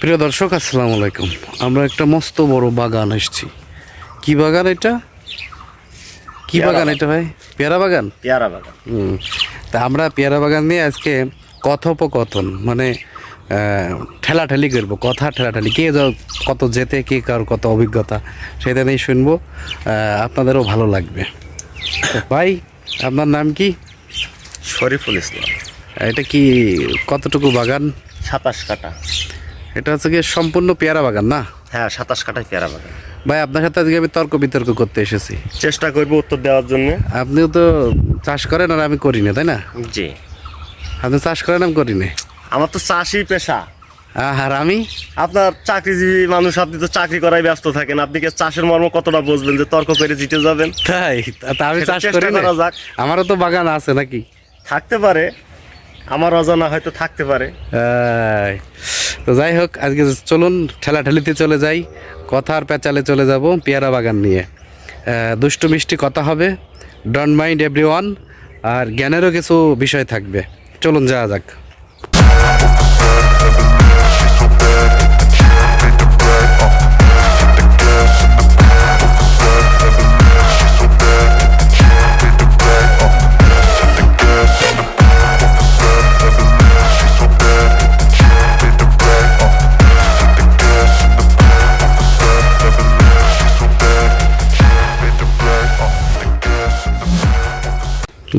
প্রিয় দর্শক আসসালামু আলাইকুম। আমরা একটা মস্ত বড় বাগান এসেছি। কি বাগান এটা? কি বাগান। এটা ভাই? পেয়ারা বাগান? পেয়ারা বাগান। হুম। তা আমরা পেয়ারা বাগান নিয়ে আজকে কথোপকথন মানে ঠেলাঠেলি করব কথা ঠেলাঠেলি। কে যা- কত যেতে কে কার কত অভিজ্ঞতা সেটা নিয়ে শুনব। আপনাদেরও ভালো লাগবে। ভাই আপনার নাম কি? শরীফুল ইসলাম। এটা কি কতটুকু বাগান? সাতাশ কাটা এটা হচ্ছে গিয়ে সম্পূর্ণ পেয়ারা বাগান না? হ্যাঁ সাতাশ কাটায় পেয়ারা বাগান। ভাই আপনার সাথে আজকে আমি তর্ক বিতর্ক করতে এসেছি। চেষ্টা করব উত্তর দেওয়ার জন্য। আপনিও তো চাষ করেন আর আমি করি না তাই না? জি। আপনি চাষ করেন আমি করি না। আমার তো চাষি পেশা। আর আমি? আপনার চাকরিজীবী মানুষ আপনি তো চাকরি করাই ব্যস্ত থাকেন। আপনি কি চাষের মর্ম কতটা বুঝবেন যে তর্ক করে জিতে যাবেন? তাই? তা আমি চাষ করি না। যাক। আমারও তো বাগান আছে নাকি? থাকতে পারে। আমার অজানা হয়তো থাকতে পারে। তো যাই হোক, আজকে চলুন ঠেলাঠেলিতে চলে যাই, কথার প্যাচালে চলে যাব পেয়ারা বাগান নিয়ে। দুষ্টু মিষ্টি কথা হবে ডন্ট মাইন্ড এভরি আর জ্ঞানেরও কিছু বিষয় থাকবে। চলুন যাওয়া যাক।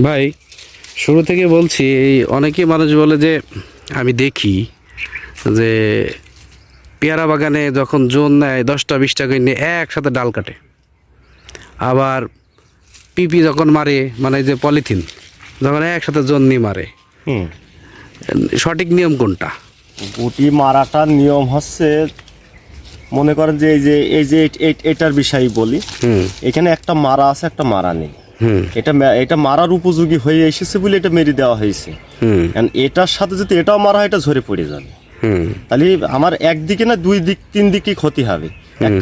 ভাই শুরু থেকে বলছি এই অনেকেই মানুষ বলে যে আমি দেখি যে পেয়ারা বাগানে যখন জোন নেয় দশটা বিশটা করে নিয়ে একসাথে ডাল কাটে। আবার পিপি যখন মারে মানে যে পলিথিন যখন একসাথে জোন নিয়ে মারে। হুম। সঠিক নিয়ম কোনটা? গুটি মারাটার নিয়ম হচ্ছে মনে করেন যে এই যে এই যে এট- এট- এটার বিষয় বলি হুম। এখানে একটা মারা আছে একটা মারা নেই। এটা এটা মারার উপযোগী হয়ে এসেছে বলে এটা মেরে দেওয়া হয়েছে। এটার সাথে যদি এটাও মারা হয় এটা ঝরে পড়ে যাবে। তাহলে আমার একদিকে না দুই দিক তিন দিকে ক্ষতি হবে।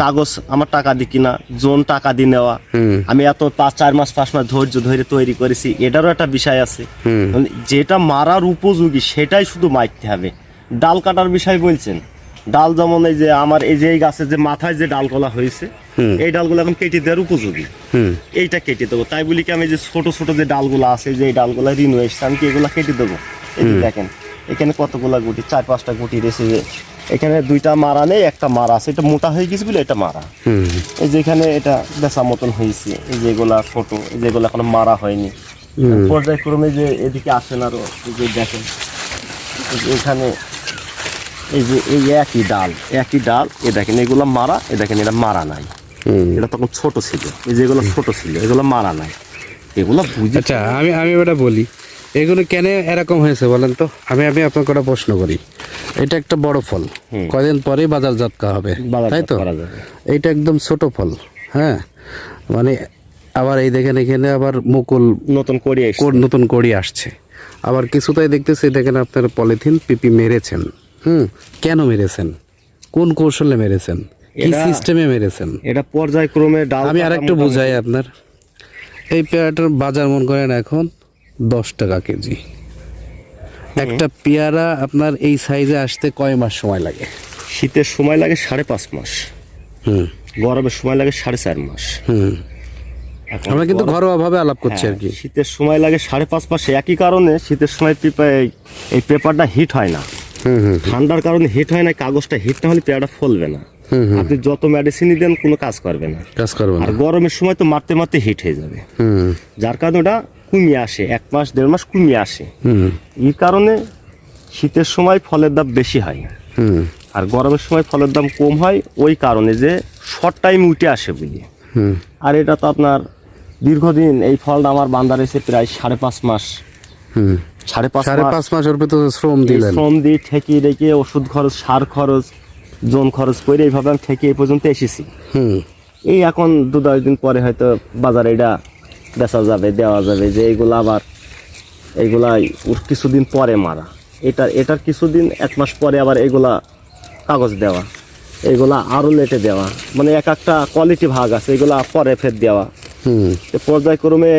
কাগজ আমার টাকা দি কিনা জোন টাকা দিয়ে নেওয়া। আমি এত পাঁচ চার মাস পাঁচ মাস ধৈর্য ধরে তৈরি করেছি এটারও একটা বিষয় আছে। মানে যেটা মারার উপযোগী সেটাই শুধু মারতে হবে। ডাল কাটার বিষয় বলছেন। ডাল যেমন এই যে আমার এই যে এই গাছের যে মাথায় যে ডালগুলা হয়েছে। এই ডালগুলো এখন কেটে দেওয়ার উপযোগী। এইটা কেটে দেবো। তাই বলি কি আমি যে ছোট ছোট যে ডালগুলো আছে যে ডালগুলো ঋণ এসছে আমি কি এগুলো কেটে দেবো? দেখেন এখানে কতগুলা গুটি চার পাঁচটা গুটি রয়েছে যে এখানে দুইটা মারা নেই একটা মারা আছে। এটা মোটা হয়ে গেছে বলে এটা মারা। হুম। এই যে এখানে এটা বেচা মতন হয়েছে এই যেগুলা ছোট এই যেগুলো এখনও মারা হয়নি। পর্যায়ক্রমে যে এদিকে আসেন আরও যে দেখেন এখানে এই যে এই একই ডাল একই ডাল এ দেখেন এগুলো মারা এ দেখেন এটা মারা নাই। এটা তখন ছোট ছিল এই যেগুলো ছোট ছিল এগুলো মারা নাই। এগুলো বুঝে আচ্ছা আমি আমি ওটা বলি এগুলো কেন এরকম হয়েছে বলেন তো? আমি আমি আপনাকে একটা প্রশ্ন করি। এটা একটা বড় ফল। কয়দিন পরেই বাজারজাত করা হবে তাই তো? করা। এইটা একদম ছোট ফল হ্যাঁ? মানে আবার এই দেখেন এখানে আবার মুকুল নতুন করে। কোর নতুন কড়ি আসছে। আবার কিছুটাই দেখতেছি দেখেন আপনার পলিথিন পিপি মেরেছেন। হুম কেন মেরেছেন? কোন কৌশলে মেরেছেন? কি সিস্টেমে মেরেছেন? এটা পর্যায়ক্রমে ডাল আমি কাটা আরেকটু বুঝাই আপনার। এই পেয়ারাটার বাজার মন করেন এখন দশ টাকা কেজি। একটা পেয়ারা আপনার এই সাইজে আসতে কয় মাস সময় লাগে? শীতের সময় লাগে সাড়ে পাঁচ মাস। হুম। গরমের সময় লাগে সাড়ে চার মাস। হুম। আমরা কিন্তু গরম- ঘরোয়া ভাবে আলাপ করছি হ্যাঁ, আর কি। শীতের সময় লাগে সাড়ে পাঁচ মাস। একই কারণে শীতের সময় এই- পেপারটা হিট হয় না। ঠান্ডার কারণে হিট হয় না কাগজটা হিট না হলে পেয়ারটা ফলবে না। আপনি যত মেডিসিনই দেন কোনো কাজ করবে না। কাজ করবে না। আর গরমের সময় তো মারতে মারতে হিট হয়ে যাবে। যার কারণে ওটা কমিয়ে আসে এক মাস দেড় মাস কমিয়ে আসে। হুম। এই কারণে শীতের সময় ফলের দাম বেশি হয়। হুম। আর গরমের সময় ফলের দাম কম হয় ওই কারণে যে শর্ট টাইম উঠে আসে বুঝি হুম। আর এটা তো আপনার দীর্ঘদিন এই ফলটা আমার বান্দা রয়েছে প্রায় সাড়ে পাঁচ মাস সাড়ে পাঁচ সাড়ে মাস। পাঁচ ভিতরে শ্রম দিলেন। শ্রম দিয়ে ঠেকিয়ে রেখে ওষুধ খরচ সার খরচ জোন খরচ করে এইভাবে আমি ঠেকে এই পর্যন্ত এসেছি। হুম। এই এখন দু দশ দিন পরে হয়তো বাজারে এটা বেচা যাবে দেওয়া যাবে যে এইগুলো আবার এইগুলা কিছুদিন পরে মারা। এটার এটার কিছুদিন এক মাস পরে আবার এগুলা কাগজ দেওয়া এগুলা আরও লেটে দেওয়া। মানে এক একটা কোয়ালিটি ভাগ আছে এগুলা পরে ফের দেওয়া। পর্যায়ক্রমে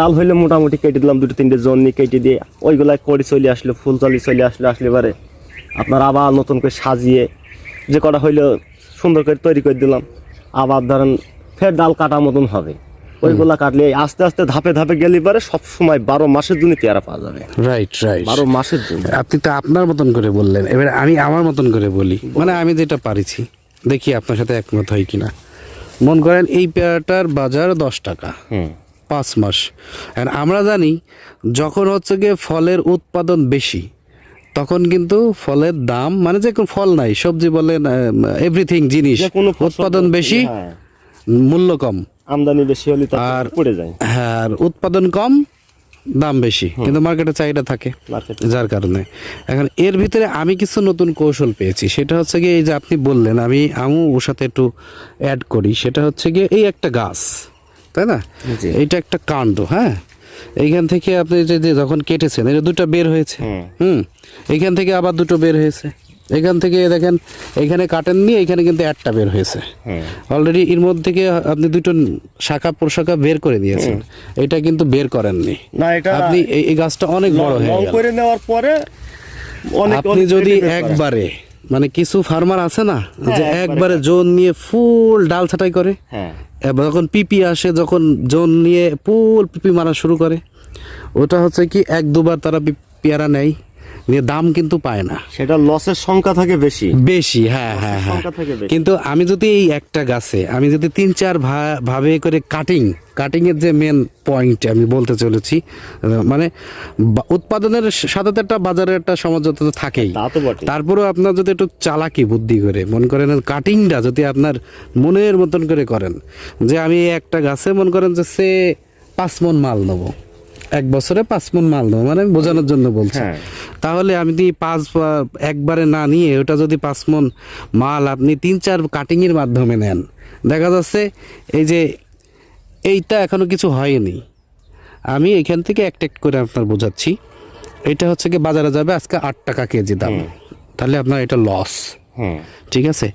ডাল হইলে মোটামুটি কেটে দিলাম দুটো তিনটে কেটে দিয়ে ওইগুলা কড়ি চলে আসলো ফুল চলি চলে আসলো আসলে এবারে আপনার আবার নতুন করে সাজিয়ে যে কটা হইল সুন্দর করে তৈরি করে দিলাম। আবার ধরেন ফের ডাল কাটা মতন হবে। ওইগুলা কাটলে আস্তে আস্তে ধাপে ধাপে গেলে পরে সব সময় বারো মাসের জন্য পেয়ারা পাওয়া যাবে। রাইট রাইট বারো মাসের জন্য। আপনি তো আপনার মতন করে বললেন। এবার আমি আমার মতন করে বলি। মানে আমি যেটা পারিছি দেখি আপনার সাথে একমত হয় কিনা। মন করেন এই পেয়ারাটার বাজার দশ টাকা। পাঁচ মাস। আর আমরা জানি যখন হচ্ছে গিয়ে ফলের উৎপাদন বেশি তখন কিন্তু ফলের দাম মানে যে কোনো ফল নাই সবজি বলেন এভরিথিং জিনিস উৎপাদন বেশি হ্যাঁ, মূল্য কম। আমদানি বেশি হলে আর পড়ে যায়। হ্যাঁ আর উৎপাদন কম দাম বেশি কিন্তু মার্কেটে চাহিদা থাকে যার কারণে। এখন এর ভিতরে আমি কিছু নতুন কৌশল পেয়েছি সেটা হচ্ছে গিয়ে এই যে আপনি বললেন আমি আমু ওর সাথে একটু অ্যাড করি সেটা হচ্ছে গিয়ে এই একটা গাছ তাই না? জি। এইটা একটা কাণ্ড হ্যাঁ? এইখান থেকে আপনি যে যখন কেটেছেন এটা দুটো বের হয়েছে। হুম? এইখান থেকে আবার দুটো বের হয়েছে। এখান থেকে দেখেন এখানে কাটেননি এখানে কিন্তু একটা বের হয়েছে। অলরেডি এর মধ্যে থেকে আপনি দুটো শাখা প্রশাখা বের করে দিয়েছেন এটা কিন্তু বের করেননি। না এটা আপনি এই গাছটা অনেক বড় হয়ে গেল। করে নেওয়ার পরে অনেক আপনি যদি একবারে মানে কিছু ফার্মার আছে না যে একবারে জোন নিয়ে ফুল ডাল ছাটাই করে হ্যাঁ। যখন পিপি আসে যখন জোন নিয়ে ফুল পিপি মারা শুরু করে ওটা হচ্ছে কি এক দুবার তারা পেয়ারা নিয়ে। দাম কিন্তু পায় না। সেটা লসের সংখ্যা থাকে বেশি। বেশি হ্যাঁ হ্যাঁ হ্যাঁ। কিন্তু আমি যদি এই একটা গাছে আমি যদি তিন চার ভাবে করে কাটিং কাটিং এর যে মেন পয়েন্ট আমি বলতে চলেছি মানে উৎপাদনের সাথে একটা বাজারের একটা সমঝোতা তো থাকেই। তারপরেও আপনার যদি একটু চালাকি বুদ্ধি করে মনে করেন কাটিংটা যদি আপনার মনের মতন করে করেন যে আমি একটা গাছে মনে করেন যে সে পাঁচ মন মাল নেব এক বছরে পাঁচ মন মাল দেবো মানে আমি বোঝানোর জন্য বলছি। হ্যাঁ। তাহলে আমি যদি পাঁচ একবারে না নিয়ে ওটা যদি পাঁচ মন মাল আপনি তিন চার কাটিংয়ের মাধ্যমে নেন দেখা যাচ্ছে এই যে এইটা এখনও কিছু হয়নি। আমি এখান থেকে একটা একটা করে আপনার বোঝাচ্ছি। এটা হচ্ছে কি বাজারে যাবে আজকে আট টাকা কেজি দাম। তাহলে আপনার এটা লস ঠিক আছে?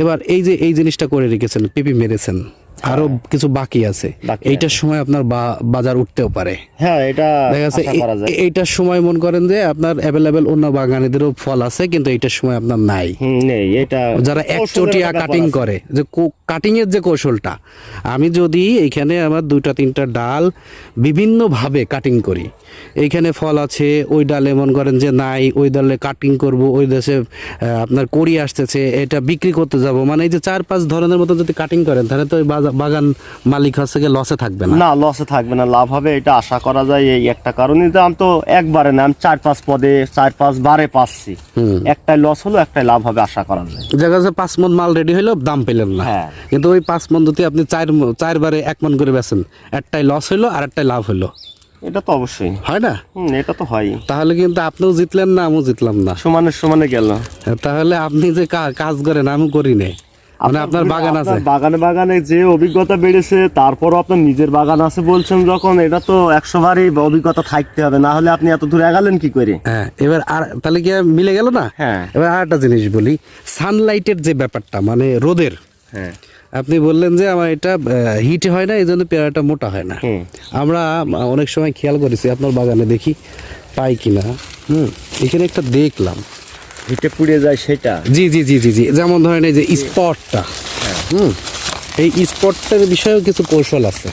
এবার এই যে এই জিনিসটা করে রেখেছেন পিপি মেরেছেন। আরও কিছু বাকি আছে। এইটার সময় আপনার বাজার উঠতেও পারে। হ্যাঁ এটা দেখা যাচ্ছে করা এইটার সময় মনে করেন যে আপনার অ্যাভেলেবেল অন্য বাগানীদেরও ফল আছে কিন্তু এইটার সময় আপনার নাই। নেই এটা যারা কৌশলের একচটিয়া কাটিং করে যে কাটিং এর যে কৌশলটা আমি যদি এইখানে আমার দুইটা তিনটা ডাল বিভিন্ন ভাবে কাটিং করি এইখানে ফল আছে ওই ডালে মন করেন যে নাই ওই ডালে কাটিং করব ওই দেশে আপনার কড়ি আসতেছে এটা বিক্রি করতে যাব মানে এই যে চার পাঁচ ধরনের মতো যদি কাটিং করেন তাহলে তো ওই বাজা- বাগান মালিক হচ্ছে গিয়ে লসে থাকবে না। না লসে থাকবে না লাভ হবে এটা আশা করা যায় এই একটা কারণে। দাম তো একবারে না আমি চার পাঁচ পদে চার পাঁচ বারে পাচ্ছি। একটাই লস হলো একটাই লাভ হবে আশা করা যায়। দেখা যাচ্ছে পাঁচ মন মাল রেডি হইল দাম পেলেন না। হ্যাঁ। কিন্তু ওই পাঁচ মন যদি আপনি চার ম- চারবারে এক মন করে বেছেন একটাই লস হইল আর একটাই লাভ হইল। এটা তো অবশ্যই। হয় না? এটা তো হয়। তাহলে কিন্তু আপনিও জিতলেন না আমিও জিতলাম না। সমানে সমানে গেল। তাহলে আপনি যে কাজ করেন আমি করি নাই। মানে আপনার বাগান আছে? বাগানে বাগানে যে অভিজ্ঞতা বেড়েছে তারপরও আপনার নিজের বাগান আছে বলছেন যখন এটা তো একশো বারই অভিজ্ঞতা থাকতে হবে না হলে আপনি এত দূরে এগালেন কি করে? হ্যাঁ এবার আর তাহলে কি মিলে গেল না? হ্যাঁ। এবার আর একটা জিনিস বলি সানলাইটের যে ব্যাপারটা মানে রোদের হ্যাঁ। আপনি বললেন যে আমার এটা হিট হয় না এই জন্য পেয়ারাটা মোটা হয় না। আমরা অনেক সময় খেয়াল করেছি আপনার বাগানে দেখি পাই কিনা। হুম এখানে একটা দেখলাম হিটে পুড়ে যায় সেটা। জি জি জি জি জি। যেমন ধরেন এই যে স্পটটা হুম? এই স্পটটার বিষয়েও কিছু কৌশল আছে।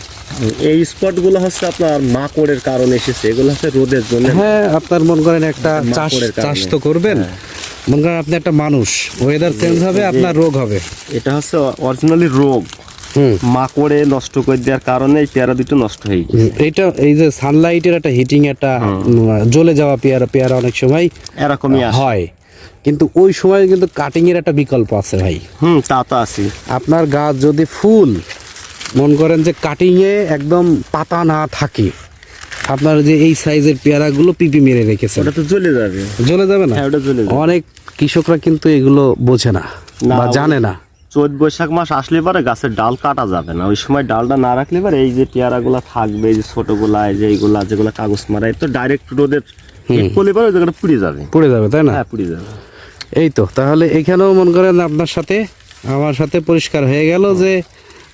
এই স্পটগুলো হচ্ছে আপনার মাকড়ের কারণে এসেছে। এগুলো হচ্ছে রোদের জন্য। হ্যাঁ আপনার মন করেন একটা চাষ চাষ তো করবেন। মন করেন আপনি একটা মানুষ। ওয়েদার চেঞ্জ হবে আপনার রোগ হবে। এটা হচ্ছে অরিজিনালি রোগ। হুম। মাকড়ে নষ্ট করে দেওয়ার কারণে এই পেয়ারা দুটো নষ্ট হয়ে গেছে। এইটা এই যে সানলাইটের একটা হিটিং একটা জ্বলে যাওয়া পেয়ারা পেয়ারা অনেক সময় এরকমই হয়। কিন্তু ওই সময় কিন্তু কাটিং এর একটা বিকল্প আছে ভাই। হুম তা তো আছে আপনার গাছ যদি ফুল মন করেন যে কাটিং এ একদম পাতা না থাকে আপনার যে এই সাইজের পেয়ারাগুলো পিপি মেরে রেখেছেন। ওটা তো জ্বলে যাবে। জ্বলে যাবে না? হ্যাঁ ওটা জ্বলে যাবে। অনেক কৃষকরা কিন্তু এগুলো বোঝে না বা জানে না। চৈত বৈশাখ মাস আসলে পরে গাছের ডাল কাটা যাবে না। ওই সময় ডালটা না রাখলে পরে এই যে পেয়ারাগুলো থাকবে এই যে ছোটগুলা এই যে এইগুলা যেগুলো কাগজ মারা তো ডাইরেক্ট রোদের পরে জায়গাটা পুড়ে যাবে। পড়ে যাবে তাই না? হ্যাঁ পুড়ে যাবে। এই তো তাহলে এখানেও মনে করেন আপনার সাথে আমার সাথে পরিষ্কার হয়ে গেল যে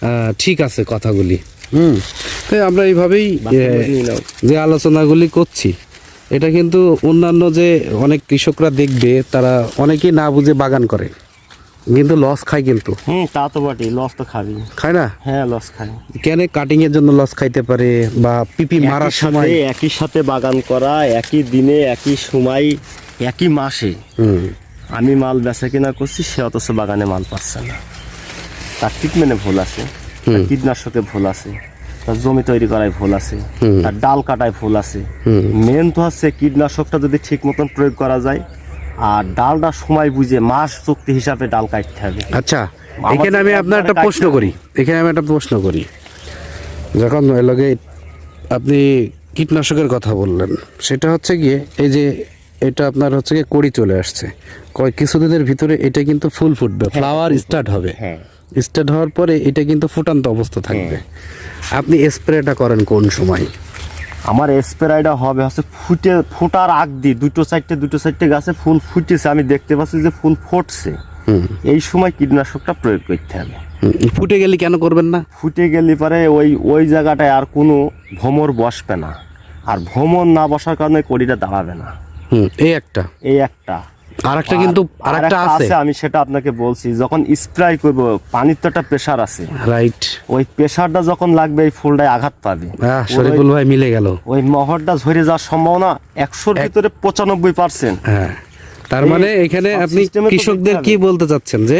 আহ, ঠিক আছে কথাগুলি। হুম। তাই আমরা এইভাবেই। যে আলোচনাগুলি করছি এটা কিন্তু অন্যান্য যে অনেক কৃষকরা দেখবে তারা অনেকেই না বুঝে বাগান করে। কিন্তু লস খায় কিন্তু। হুম তা তো বটে লস তো খাবি খায় না? হ্যাঁ লস খাই কেন কাটিং এর জন্য লস খাইতে পারে বা পিপি মারার সময়? একই সাথে বাগান করা একই দিনে একই সময় একই মাসে। আমি মাল বেচা কিনা করছি সে অথচ বাগানে মাল পাচ্ছে না। তার ট্রিটমেন্টে ভুল আছে তার কীটনাশকে ভুল আছে তার জমি তৈরি করায় ভুল আছে। তার ডাল কাটায় ভুল আছে। মেন তো হচ্ছে কীটনাশকটা যদি ঠিক মতন প্রয়োগ করা যায় আর ডালটা সময় বুঝে মাস চুক্তি হিসাবে ডাল কাটতে হবে। আচ্ছা এখানে আমি আপনার একটা প্রশ্ন করি। এখানে আমি একটা প্রশ্ন করি। যখন লগে আপনি কীটনাশকের কথা বললেন সেটা হচ্ছে গিয়ে এই যে এটা আপনার হচ্ছে গিয়ে কড়ি চলে আসছে। কয় কিছুদিনের ভিতরে এটা কিন্তু ফুল ফুটবে ফ্লাওয়ার স্টার্ট হবে। হ্যাঁ। স্টার্ট হওয়ার পরে এটা কিন্তু ফুটান্ত অবস্থা থাকবে। আপনি স্প্রেটা করেন কোন সময়? আমার স্প্রেটা হবে হচ্ছে ফুটে ফোটার আগ দিয়ে দুটো সাইডে দুটো সাইডে গাছে ফুল ফুটেছে। আমি দেখতে পাচ্ছি যে ফুল ফুটছে। এই সময় কীটনাশকটা প্রয়োগ করতে হবে। ফুটে গেলে কেন করবেন না? ফুটে গেলে পরে ওই ওই জায়গাটায় আর কোনো ভ্রমর বসবে না। আর ভ্রমর না বসার কারণে কড়িটা দাঁড়াবে না। হুম এই একটা। এই একটা। আর একটা কিন্তু আরেকটা আছে। আমি সেটা আপনাকে বলছি যখন স্প্রে করব পানির তো একটা প্রেসার আছে। রাইট ওই প্রেসারটা যখন লাগবে এই ফুলটায় আঘাত পাবে। হ্যাঁ শরীফুল ভাই মিলে গেল। ওই মহরটা ঝরে যাওয়ার সম্ভাবনা একশোর ভিতরে পঁচানব্বই পার্সেন্ট হ্যাঁ। তার মানে এখানে আপনি কৃষকদের কি বলতে চাচ্ছেন যে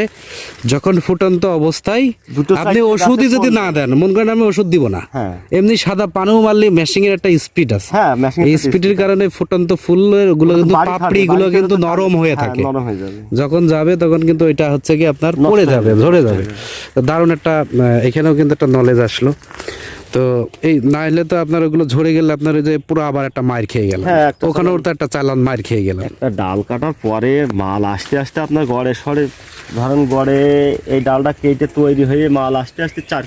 যখন ফুটন্ত অবস্থায় আপনি ওষুধই যদি না দেন মন করেন আমি ওষুধ দিব না। হ্যাঁ। এমনি সাদা পানিও মারলে মেশিং এর একটা স্পিড আছে। হ্যাঁ এই স্পিডের কারণে ফুটন্ত ফুলেরগুলো কিন্তু পাপড়ি গুলো কিন্তু নরম হয়ে থাকে। নরম হয়ে যাবে। যখন যাবে তখন কিন্তু এটা হচ্ছে কি আপনার পড়ে যাবে ঝরে যাবে। দারুণ একটা এখানেও কিন্তু একটা নলেজ আসলো। তো এই না হলে তো আপনার ওগুলো ঝরে গেলে আপনার যে পুরো আবার একটা মার খেয়ে গেল। হ্যাঁ, একটা ওখানেও তো একটা চালান মার খেয়ে গেল। একটা ডাল কাটার পরে মাল আসতে আসতে আপনার গড়ে সরে ধরেন গড়ে এই ডালটা কেটে তৈরি হয়ে মাল আসতে আসতে চার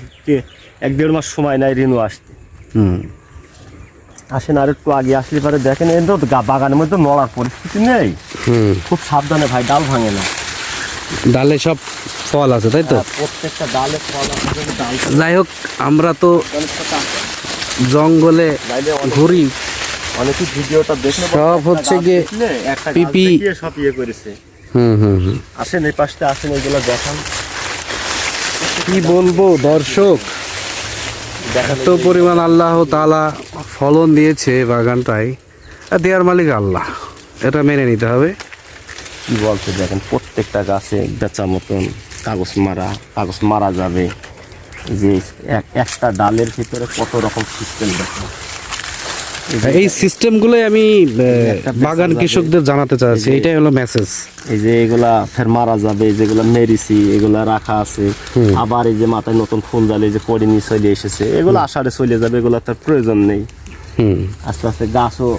এক দেড় মাস সময় নেয় রেনু আসতে। হুম। আসেন আর একটু আগে আসলে পরে দেখেন এই তো বাগানের মধ্যে নড়ার পরিস্থিতি নেই। খুব সাবধানে ভাই ডাল ভাঙে না। ডালে সব ফল আছে তাই তো? প্রত্যেকটা ডালে ফল আছে, যাই হোক আমরা তো জঙ্গলে ঘুরি। অনেকে ভিডিওটা দেখলে সব হচ্ছে গিয়ে পিপি। সব ইয়ে করেছে। হুম হুম হুম। আসেন এই পাশটা আসেন এগুলো দেখান। কি বলব দর্শক? এত পরিমাণ আল্লাহ তালা ফলন দিয়েছে বাগানটায়। আর দেওয়ার মালিক আল্লাহ এটা মেনে নিতে হবে। কি বলছে দেখেন প্রত্যেকটা গাছে বেচা মতন কাগজ মারা কাগজ মারা যাবে। যে একটা ডালের ভিতরে কত রকম সিস্টেম দেখেন এই সিস্টেমগুলোই আমি বাগান কৃষকদের জানাতে চাচ্ছি এটাই হলো মেসেজ এই যে এগুলা ফের মারা যাবে যেগুলা মেরিছি এগুলা রাখা আছে। আবার এই যে মাথায় নতুন ফুল জালে যে নিয়ে চলে এসেছে এগুলো আষাঢ়ে চলে যাবে এগুলো তার প্রয়োজন নেই। হুম। আস্তে আস্তে গাছও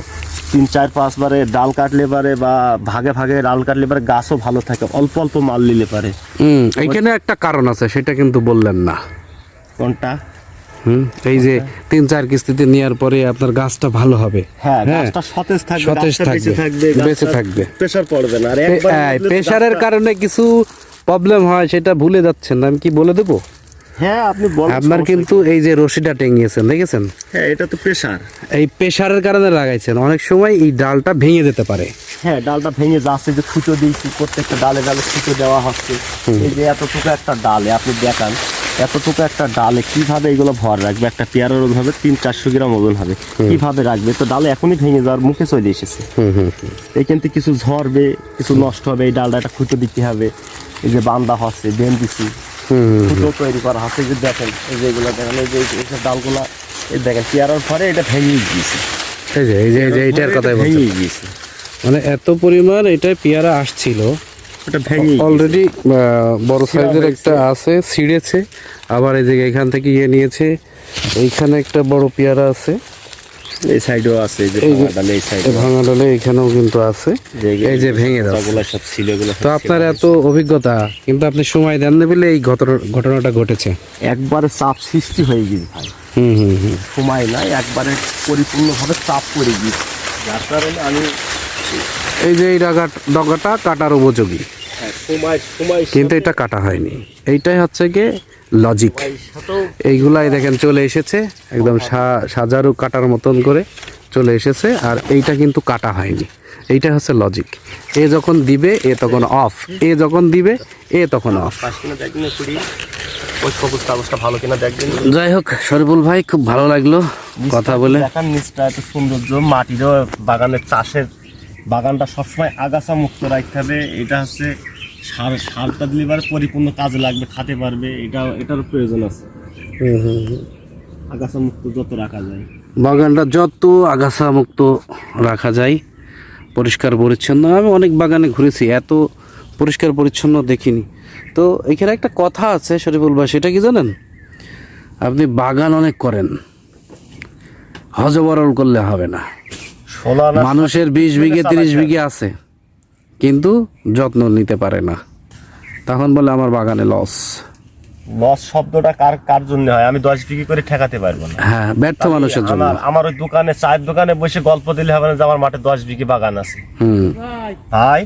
তিন চার পাঁচ বারে ডাল কাটলে পারে বা ভাগে ভাগে ডাল কাটলে পারে গাছও ভালো থাকে অল্প অল্প মাল নিলে পারে। হুম এইখানে একটা কারণ আছে সেটা কিন্তু বললেন না। কোনটা? হুম এই যে তিন চার কিস্তিতে নেওয়ার পরে আপনার গাছটা ভালো হবে। হ্যাঁ গাছটা সতেজ থাকবে সতেজ বেঁচে থাকবে, থাকবে বেঁচে থাকবে। প্রেশার পড়বে না। আর একবার হ্যাঁ, লাগলে তো প্রেশারের গাছটা- কারণে কিছু প্রবলেম হয় সেটা ভুলে যাচ্ছেন আমি কি বলে দেবো? হ্যাঁ আপনি আপনার কিন্তু এই যে রশিটা টেঙ্গিয়েছেন দেখেছেন? হ্যাঁ এটা তো প্রেশার এই প্রেশারের কারণে লাগাইছেন। অনেক সময় এই ডালটা ভেঙে যেতে পারে। হ্যাঁ ডালটা ভেঙে যাচ্ছে যে খুঁটো দিয়েছি প্রত্যেকটা ডালে ডালে খুঁটো দেওয়া হচ্ছে। এই যে এতটুকু একটা ডালে আপনি দেখান এতটুকু একটা ডালে কীভাবে এগুলো ভর রাখবে? একটা পেয়ারার ওজন হবে তিন চারশো গ্রাম ওজন হবে। কীভাবে রাখবে? তো ডালে এখনই ভেঙে যাওয়ার মুখে চলে এসেছে। হুম হুম হুম। এইখান থেকে কিছু ঝরবে কিছু নষ্ট হবে এই ডালটা একটা খুঁটো দিতে হবে। এই যে বান্দা হচ্ছে বেন দিছি। হুম। তৈরি করা যে দেখেন এই যে এগুলো দেখেন এই যে এই যে ডালগুলা এই দেখেন পেয়ারার পরে এটা ভেঙে গিয়েছে। এই যে এই যে এই যে কথাই ভেঙে গিয়েছে। মানে এত পরিমাণ এটা পেয়ারা আসছিল। অলরেডি বড় সাইজের একটা আছে ছিঁড়েছে। আবার এই যে এখান থেকে ইয়ে নিয়েছে এইখানে একটা বড় পেয়ারা আছে। এই সাইডেও আছে যে এই সাইডে। এখানেও কিন্তু আছে। এই যে ভেঙে যাচ্ছে সব ছিল এগুলো তো আপনার এত অভিজ্ঞতা কিন্তু আপনি সময় দেন না বলে এই ঘটনা- ঘটনাটা ঘটেছে। একবারে চাপ সৃষ্টি হয়ে গেছে ভাই। হুম হুম হুম। সময় নাই একবারে পরিপূর্ণভাবে চাপ পড়ে গিয়েছে। যার কারণে আমি এই যে এই ডাগা ডগাটা কাটার উপযোগী। হ্যাঁ, কিন্তু এটা কাটা হয়নি। এইটাই হচ্ছে গিয়ে লজিক এইগুলাই দেখেন চলে এসেছে একদম সাজারু কাটার মতন করে চলে এসেছে আর এইটা কিন্তু কাটা হয়নি। এইটা হচ্ছে লজিক এ যখন দিবে এ তখন অফ এ যখন দিবে এ তখন অফ যাই হোক শরীফুল ভাই খুব ভালো লাগল কথা বলে। নিচটা এত সৌন্দর্য। মাটিরও বাগানের চাষের বাগানটা সবসময় আগাছা মুক্ত রাখতে হবে। এটা হচ্ছে সার সারটা দিলে এবার পরিপূর্ণ কাজে লাগবে খাতে পারবে এটা এটারও প্রয়োজন আছে। আগাছা মুক্ত যত রাখা যায়। বাগানটা যত আগাছা মুক্ত রাখা যায় পরিষ্কার পরিচ্ছন্ন আমি অনেক বাগানে ঘুরেছি এত পরিষ্কার পরিচ্ছন্ন দেখিনি। তো এখানে একটা কথা আছে শরীফুল ভাই সেটা কি জানেন? আপনি বাগান অনেক করেন হজবরল করলে হবে না। মানুষের বিশ বিঘে তিরিশ বিঘে আছে। কিন্তু যত্ন নিতে পারে না। তখন বলে আমার বাগানে লস। লস শব্দটা কার কার জন্য হয়? আমি দশ বিক্রি করে ঠেকাতে পারব না। হ্যাঁ ব্যর্থ মানুষের জন্য। আমার ওই দোকানে চায়ের দোকানে বসে গল্প দিলে হবে না যে আমার মাঠে দশ বিঘি বাগান আছে। হুম। ভাই